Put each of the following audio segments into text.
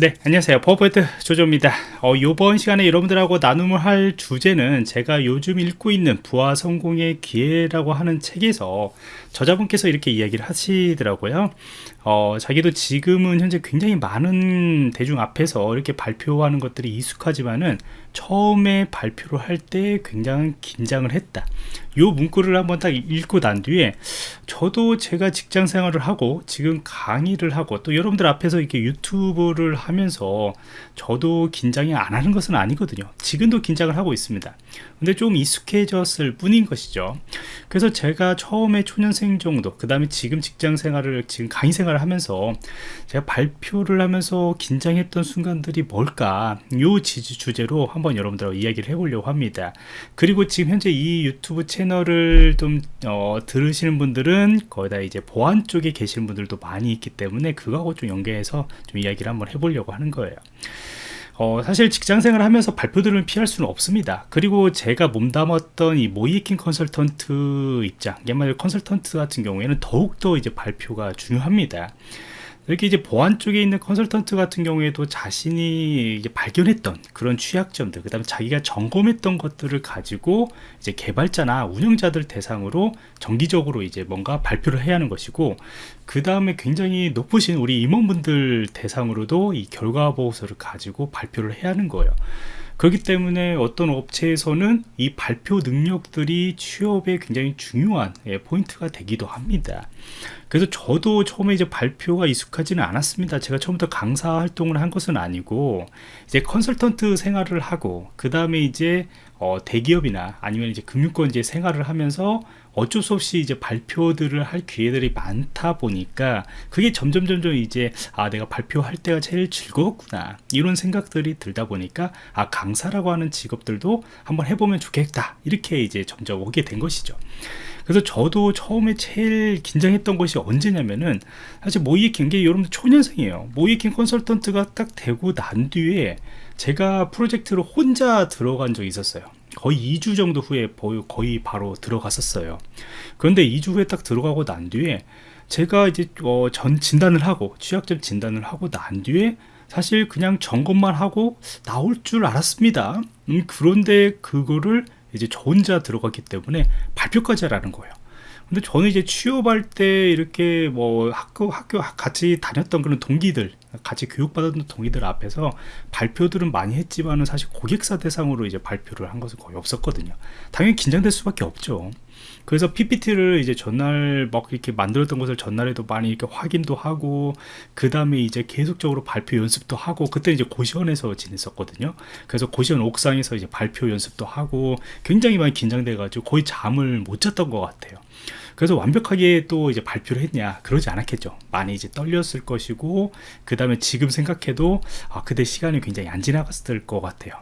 네 안녕하세요. 버버트 조조입니다. 어, 이번 시간에 여러분들하고 나눔을 할 주제는 제가 요즘 읽고 있는 부하 성공의 기회라고 하는 책에서 저자분께서 이렇게 이야기를 하시더라고요. 어, 자기도 지금은 현재 굉장히 많은 대중 앞에서 이렇게 발표하는 것들이 익숙하지만은 처음에 발표를 할 때 굉장히 긴장을 했다. 요 문구를 한번 딱 읽고 난 뒤에 저도 제가 직장 생활을 하고 지금 강의를 하고 또 여러분들 앞에서 이렇게 유튜브를 하면서 저도 긴장이 안 하는 것은 아니거든요. 지금도 긴장을 하고 있습니다. 근데 좀 익숙해졌을 뿐인 것이죠. 그래서 제가 처음에 초년생 정도 그 다음에 지금 직장 생활을 지금 강의 생활을 하면서 제가 발표를 하면서 긴장했던 순간들이 뭘까? 요 주제로 한번 여러분들하고 이야기를 해보려고 합니다. 그리고 지금 현재 이 유튜브 채널을 좀 어, 들으시는 분들은 거의 다 이제 보안 쪽에 계시는 분들도 많이 있기 때문에 그거하고 좀 연계해서 좀 이야기를 한번 해보려고 하는 거예요. 어, 사실 직장생활 하면서 발표들을 피할 수는 없습니다. 그리고 제가 몸담았던 이 모이킹 컨설턴트 입장 옛말 컨설턴트 같은 경우에는 더욱더 이제 발표가 중요합니다 이렇게 이제 보안 쪽에 있는 컨설턴트 같은 경우에도 자신이 발견했던 그런 취약점들 그 다음에 자기가 점검했던 것들을 가지고 이제 개발자나 운영자들 대상으로 정기적으로 이제 뭔가 발표를 해야 하는 것이고 그 다음에 굉장히 높으신 우리 임원분들 대상으로도 이 결과 보고서를 가지고 발표를 해야 하는 거예요. 그렇기 때문에 어떤 업체에서는 이 발표 능력들이 취업에 굉장히 중요한 예, 포인트가 되기도 합니다 그래서 저도 처음에 이제 발표가 익숙하지는 않았습니다. 제가 처음부터 강사 활동을 한 것은 아니고 이제 컨설턴트 생활을 하고 그 다음에 이제 어, 대기업이나 아니면 이제 금융권 이제 생활을 하면서 어쩔 수 없이 이제 발표들을 할 기회들이 많다 보니까 그게 점점 점점 이제 아 내가 발표할 때가 제일 즐거웠구나 이런 생각들이 들다 보니까 아 강사라고 하는 직업들도 한번 해보면 좋겠다 이렇게 이제 점점 오게 된 것이죠 그래서 저도 처음에 제일 긴장했던 것이 언제냐면은 사실 모이킹 게 여러분들 초년생이에요. 모이킹 컨설턴트가 딱 되고 난 뒤에 제가 프로젝트로 혼자 들어간 적이 있었어요. 거의 2주 정도 후에 거의 바로 들어갔었어요. 그런데 2주 후에 딱 들어가고 난 뒤에 제가 이제 어, 전 진단을 하고 취약점 진단을 하고 난 뒤에 사실 그냥 점검만 하고 나올 줄 알았습니다. 음, 그런데 그거를 이제 저 혼자 들어갔기 때문에 발표까지 하라는 거예요. 근데 저는 이제 취업할 때 이렇게 뭐 학교 학교 같이 다녔던 그런 동기들 같이 교육받았던 동기들 앞에서 발표들은 많이 했지만은 사실 고객사 대상으로 이제 발표를 한 것은 거의 없었거든요. 당연히 긴장될 수밖에 없죠 그래서 PPT를 이제 전날 막 이렇게 만들었던 것을 전날에도 많이 이렇게 확인도 하고 그 다음에 이제 계속적으로 발표 연습도 하고 그때 이제 고시원에서 지냈었거든요. 그래서 고시원 옥상에서 이제 발표 연습도 하고 굉장히 많이 긴장돼 가지고 거의 잠을 못 잤던 것 같아요. 그래서 완벽하게 또 이제 발표를 했냐 그러지 않았겠죠. 많이 이제 떨렸을 것이고 그 다음에 지금 생각해도 아, 그때 시간이 굉장히 안 지나갔을 것 같아요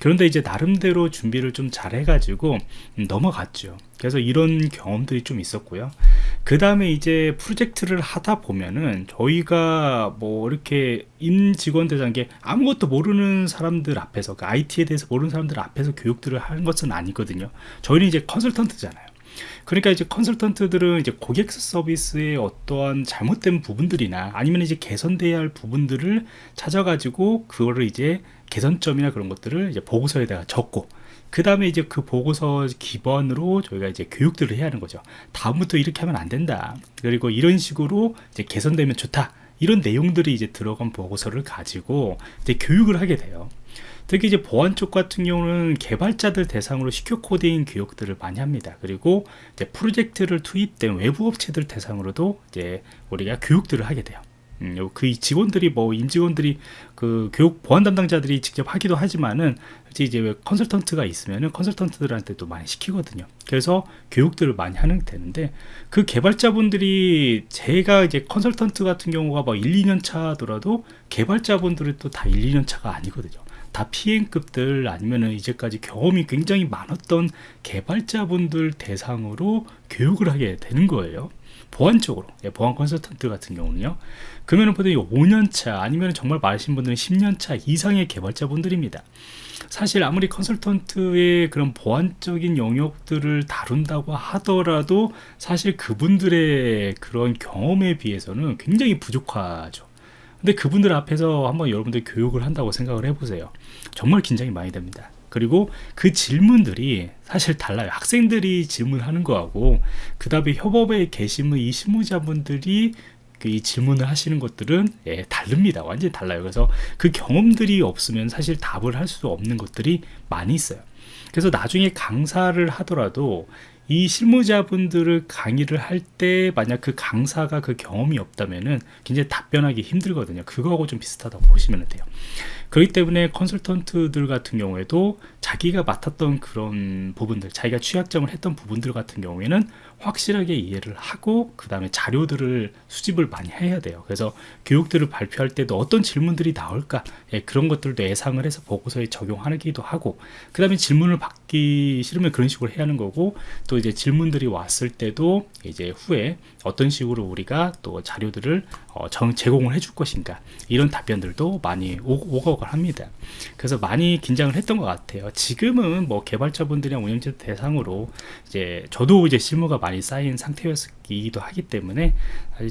그런데 이제 나름대로 준비를 좀 잘 해가지고 넘어갔죠. 그래서 이런 경험들이 좀 있었고요. 그 다음에 이제 프로젝트를 하다 보면은 저희가 뭐 이렇게 임직원 대장게 아무것도 모르는 사람들 앞에서 그 IT에 대해서 모르는 사람들 앞에서 교육들을 하는 것은 아니거든요. 저희는 이제 컨설턴트잖아요 그러니까 이제 컨설턴트들은 이제 고객 서비스의 어떠한 잘못된 부분들이나 아니면 이제 개선돼야 할 부분들을 찾아가지고 그거를 이제 개선점이나 그런 것들을 이제 보고서에다가 적고 그 다음에 이제 그 보고서 기반으로 저희가 이제 교육들을 해야 하는 거죠. 다음부터 이렇게 하면 안 된다. 그리고 이런 식으로 이제 개선되면 좋다. 이런 내용들이 이제 들어간 보고서를 가지고 이제 교육을 하게 돼요 특히 이제 보안 쪽 같은 경우는 개발자들 대상으로 시큐 코딩 교육들을 많이 합니다. 그리고 이제 프로젝트를 투입된 외부 업체들 대상으로도 이제 우리가 교육들을 하게 돼요. 음, 그 직원들이 뭐 임직원들이 그 교육 보안 담당자들이 직접 하기도 하지만은 이제 컨설턴트가 있으면은 컨설턴트들한테도 많이 시키거든요. 그래서 교육들을 많이 하는 되는데 그 개발자분들이 제가 이제 컨설턴트 같은 경우가 뭐 1, 2년 차더라도 개발자분들은 또 다 1, 2년 차가 아니거든요. 다 PM급들 아니면은 이제까지 경험이 굉장히 많았던 개발자분들 대상으로 교육을 하게 되는 거예요. 보안적으로. 예, 보안 컨설턴트 같은 경우는요. 그러면 보통 5년차 아니면 정말 많으신 분들은 10년차 이상의 개발자분들입니다. 사실 아무리 컨설턴트의 그런 보안적인 영역들을 다룬다고 하더라도 사실 그분들의 그런 경험에 비해서는 굉장히 부족하죠 근데 그분들 앞에서 한번 여러분들 교육을 한다고 생각을 해보세요. 정말 긴장이 많이 됩니다. 그리고 그 질문들이 사실 달라요. 학생들이 질문하는 거하고 그 다음에 협업에 계시는 이 실무자분들이 그이 질문을 하시는 것들은 예, 다릅니다. 완전히 달라요. 그래서 그 경험들이 없으면 사실 답을 할 수 없는 것들이 많이 있어요. 그래서 나중에 강사를 하더라도 이 실무자분들을 강의를 할 때 만약 그 강사가 그 경험이 없다면은 굉장히 답변하기 힘들거든요. 그거하고 좀 비슷하다고 보시면 돼요. 그렇기 때문에 컨설턴트들 같은 경우에도 자기가 맡았던 그런 부분들 자기가 취약점을 했던 부분들 같은 경우에는 확실하게 이해를 하고 그 다음에 자료들을 수집을 많이 해야 돼요. 그래서 교육들을 발표할 때도 어떤 질문들이 나올까 예, 그런 것들도 예상을 해서 보고서에 적용하기도 하고 그 다음에 질문을 받기 싫으면 그런 식으로 해야 하는 거고 또 이제 질문들이 왔을 때도 이제 후에 어떤 식으로 우리가 또 자료들을 어, 정, 제공을 해줄 것인가 이런 답변들도 많이 오, 오가오가 합니다. 그래서 많이 긴장을 했던 것 같아요 지금은 뭐 개발자분들이랑 운영자 대상으로 이제 저도 이제 실무가 많이 쌓인 상태였기도 하기 때문에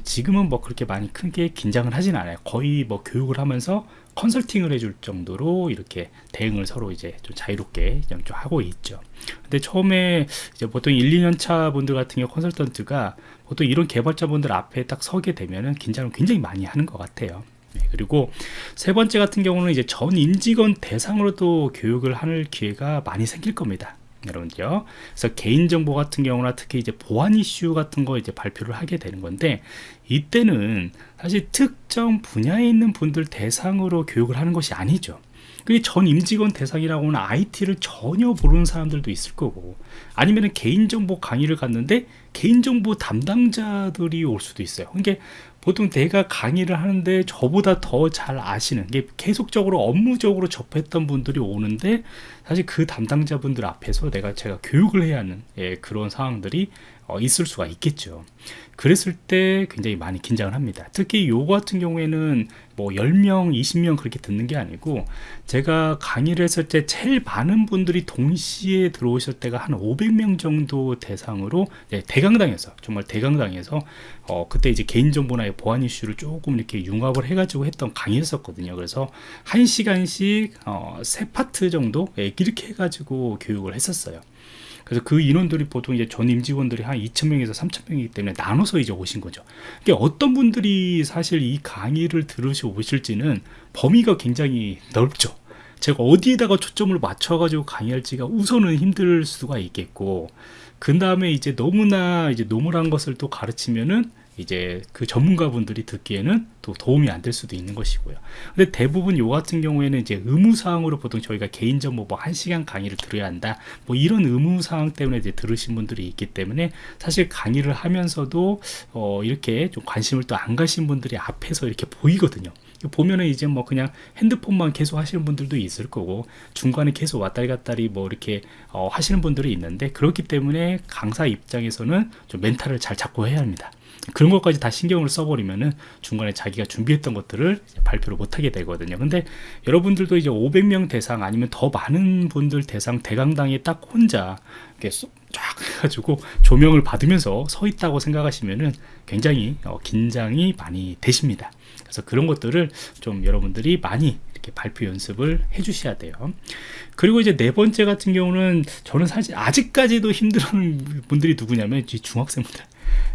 지금은 뭐 그렇게 많이 크게 긴장을 하진 않아요. 거의 뭐 교육을 하면서 컨설팅을 해줄 정도로 이렇게 대응을 서로 이제 좀 자유롭게 좀 하고 있죠. 근데 처음에 이제 보통 1, 2년 차 분들 같은 경우 컨설턴트가 보통 이런 개발자분들 앞에 딱 서게 되면은 긴장을 굉장히 많이 하는 것 같아요. 네, 그리고 세 번째 같은 경우는 이제 전 임직원 대상으로 도 교육을 하는 기회가 많이 생길 겁니다 여러분들요. 그래서 개인정보 같은 경우나 특히 이제 보안 이슈 같은 거 이제 발표를 하게 되는 건데 이때는 사실 특정 분야에 있는 분들 대상으로 교육을 하는 것이 아니죠. 그게 전 임직원 대상이라고는 IT를 전혀 모르는 사람들도 있을 거고 아니면 개인정보 강의를 갔는데 개인정보 담당자들이 올 수도 있어요 그러니까 보통 내가 강의를 하는데 저보다 더 잘 아시는 게 계속적으로 업무적으로 접했던 분들이 오는데 사실 그 담당자분들 앞에서 내가 제가 교육을 해야 하는 예, 그런 상황들이 어, 있을 수가 있겠죠 그랬을 때 굉장히 많이 긴장을 합니다. 특히 요 같은 경우에는 뭐 10명 20명 그렇게 듣는 게 아니고 제가 강의를 했을 때 제일 많은 분들이 동시에 들어오실 때가 한 500명 정도 대상으로 네, 대강당에서 정말 대강당에서 어, 그때 이제 개인정보나 보안 이슈를 조금 이렇게 융합을 해가지고 했던 강의였었거든요. 그래서 한 시간씩 어, 세 파트 정도 예, 이렇게 해가지고 교육을 했었어요. 그래서 그 인원들이 보통 이제 전 임직원들이 한 2,000명에서 3,000명이기 때문에 나눠서 이제 오신 거죠. 그러니까 어떤 분들이 사실 이 강의를 들으시 오실지는 범위가 굉장히 넓죠. 제가 어디에다가 초점을 맞춰 가지고 강의할지가 우선은 힘들 수가 있겠고, 그 다음에 이제 너무나 이제 normal한 것을 또 가르치면은 이제 그 전문가분들이 듣기에는 또 도움이 안 될 수도 있는 것이고요. 근데 대부분 요 같은 경우에는 이제 의무사항으로 보통 저희가 개인정보 뭐 1시간 강의를 들어야 한다. 뭐 이런 의무사항 때문에 이제 들으신 분들이 있기 때문에 사실 강의를 하면서도 어 이렇게 좀 관심을 또 안 가신 분들이 앞에서 이렇게 보이거든요. 보면은 이제 뭐 그냥 핸드폰만 계속 하시는 분들도 있을 거고 중간에 계속 왔다리 갔다리 뭐 이렇게 어 하시는 분들이 있는데 그렇기 때문에 강사 입장에서는 좀 멘탈을 잘 잡고 해야 합니다. 그런 것까지 다 신경을 써버리면은 중간에 자기가 준비했던 것들을 발표를 못하게 되거든요. 근데 여러분들도 이제 500명 대상 아니면 더 많은 분들 대상 대강당에 딱 혼자 이렇게 쫙 해가지고 조명을 받으면서 서 있다고 생각하시면은 굉장히 어, 긴장이 많이 되십니다. 그래서 그런 것들을 좀 여러분들이 많이 이렇게 발표 연습을 해 주셔야 돼요 그리고 이제 네 번째 같은 경우는 저는 사실 아직까지도 힘들어하는 분들이 누구냐면 중학생분들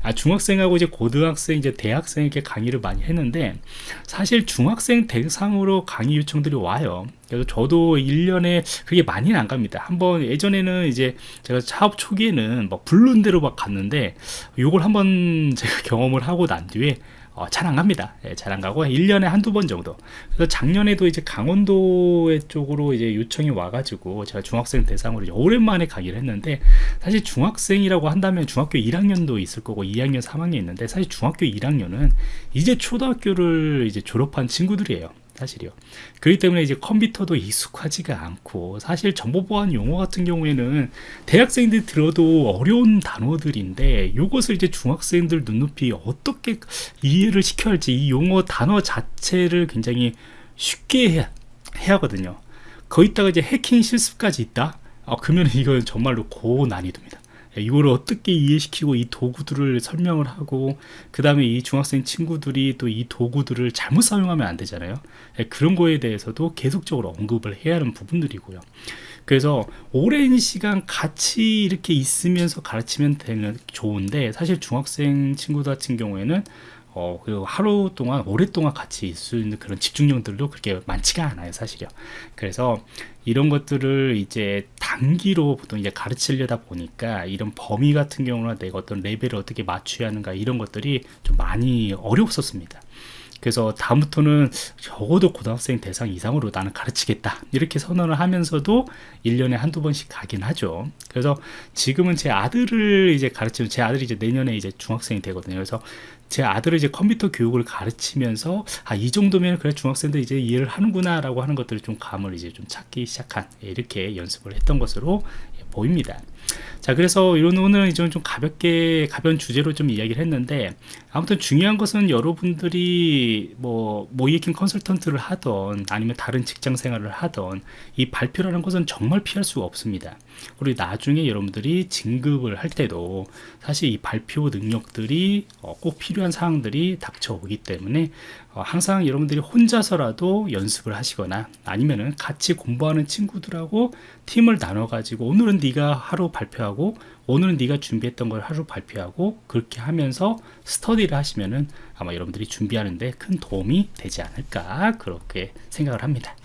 아, 중학생하고 이제 고등학생, 이제 대학생에게 강의를 많이 했는데 사실 중학생 대상으로 강의 요청들이 와요. 그래서 저도 1년에 그게 많이는 안 갑니다. 한번 예전에는 이제 제가 사업 초기에는 막 부른 대로 막 갔는데 요걸 한번 제가 경험을 하고 난 뒤에 어, 잘안 갑니다. 예, 잘안 가고 1년에 한두 번 정도. 그래서 작년에도 이제 강원도 쪽으로 이제 요청이 와가지고 제가 중학생 대상으로 오랜만에 강의를 했는데 사실 중학생이라고 한다면 중학교 1학년도 있을 거고 2학년, 3학년 있는데 사실 중학교 1학년은 이제 초등학교를 이제 졸업한 친구들이에요. 사실이요. 그렇기 때문에 이제 컴퓨터도 익숙하지가 않고 사실 정보보안 용어 같은 경우에는 대학생들이 들어도 어려운 단어들인데 이것을 이제 중학생들 눈높이 어떻게 이해를 시켜야 할지 이 용어 단어 자체를 굉장히 쉽게 해야, 해야 하거든요. 거기다가 이제 해킹 실습까지 있다? 아, 그러면 이건 정말로 고난이도입니다. 이걸 어떻게 이해시키고 이 도구들을 설명을 하고 그 다음에 이 중학생 친구들이 또 이 도구들을 잘못 사용하면 안 되잖아요. 예, 그런 거에 대해서도 계속적으로 언급을 해야 하는 부분들이고요. 그래서 오랜 시간 같이 이렇게 있으면서 가르치면 되는 좋은데 사실 중학생 친구들 같은 경우에는 어, 그 하루 동안 오랫동안 같이 있을 수 있는 그런 집중력들도 그렇게 많지가 않아요 사실요. 그래서 이런 것들을 이제 단기로 보통 이제 가르치려다 보니까 이런 범위 같은 경우는 내가 어떤 레벨을 어떻게 맞춰야 하는가 이런 것들이 좀 많이 어려웠었습니다. 그래서 다음부터는 적어도 고등학생 대상 이상으로 나는 가르치겠다 이렇게 선언을 하면서도 1년에 한두 번씩 가긴 하죠. 그래서 지금은 제 아들을 이제 가르치면 제 아들이 이제 내년에 이제 중학생이 되거든요. 그래서 제 아들을 이제 컴퓨터 교육을 가르치면서 아 이 정도면 그래 중학생들 이제 이해를 하는구나 라고 하는 것들을 좀 감을 이제 좀 찾기 시작한 예, 이렇게 연습을 했던 것으로 예, 보입니다. 자 그래서 이런 오늘은 좀, 좀 가볍게 가벼운 주제로 좀 이야기를 했는데 아무튼 중요한 것은 여러분들이 뭐 모이킹 컨설턴트를 하던 아니면 다른 직장 생활을 하던 이 발표라는 것은 정말 피할 수가 없습니다. 그리고 나중에 여러분들이 진급을 할 때도 사실 이 발표 능력들이 어, 꼭 필요 한 사항들이 닥쳐오기 때문에 어, 항상 여러분들이 혼자서라도 연습을 하시거나 아니면은 같이 공부하는 친구들하고 팀을 나눠 가지고 오늘은 네가 하루 발표하고 오늘은 네가 준비했던 걸 하루 발표하고 그렇게 하면서 스터디를 하시면은 아마 여러분들이 준비하는데 큰 도움이 되지 않을까 그렇게 생각을 합니다